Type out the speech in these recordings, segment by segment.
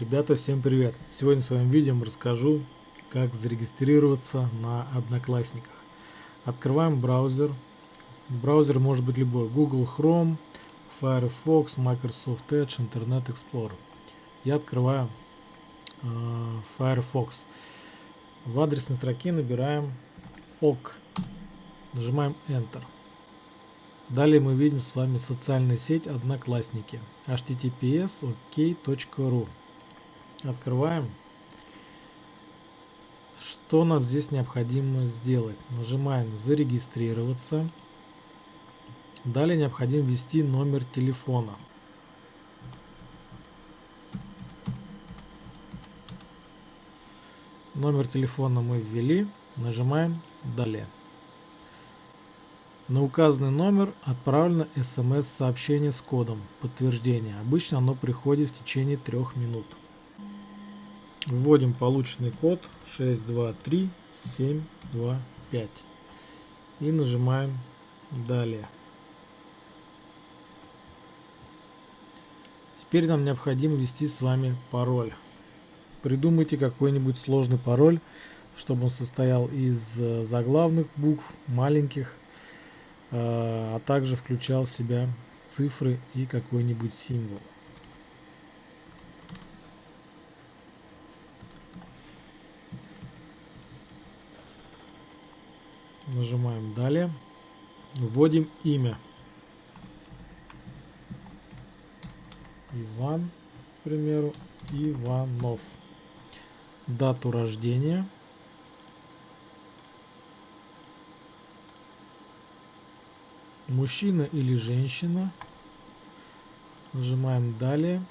Ребята, всем привет! Сегодня в своем видео расскажу, как зарегистрироваться на Одноклассниках. Открываем браузер. Браузер может быть любой. Google Chrome, Firefox, Microsoft Edge, Internet Explorer. Я открываю э, Firefox. В адресной строке набираем OK. Нажимаем Enter. Далее мы видим с вами социальная сеть Одноклассники. https ok.ru Открываем. Что нам здесь необходимо сделать? Нажимаем «Зарегистрироваться». Далее необходимо ввести номер телефона. Номер телефона мы ввели. Нажимаем «Далее». На указанный номер отправлено смс-сообщение с кодом подтверждения. Обычно оно приходит в течение трех минут. Вводим полученный код 623725 и нажимаем далее. Теперь нам необходимо ввести с вами пароль. Придумайте какой-нибудь сложный пароль, чтобы он состоял из э, заглавных букв, маленьких, э, а также включал в себя цифры и какой-нибудь символ. Нажимаем далее. Вводим имя. Иван, к примеру, Иванов. Дату рождения. Мужчина или женщина. Нажимаем далее.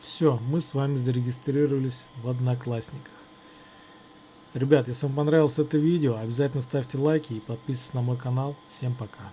Все, мы с вами зарегистрировались в Одноклассниках. Ребят, если вам понравилось это видео, обязательно ставьте лайки и подписывайтесь на мой канал. Всем пока.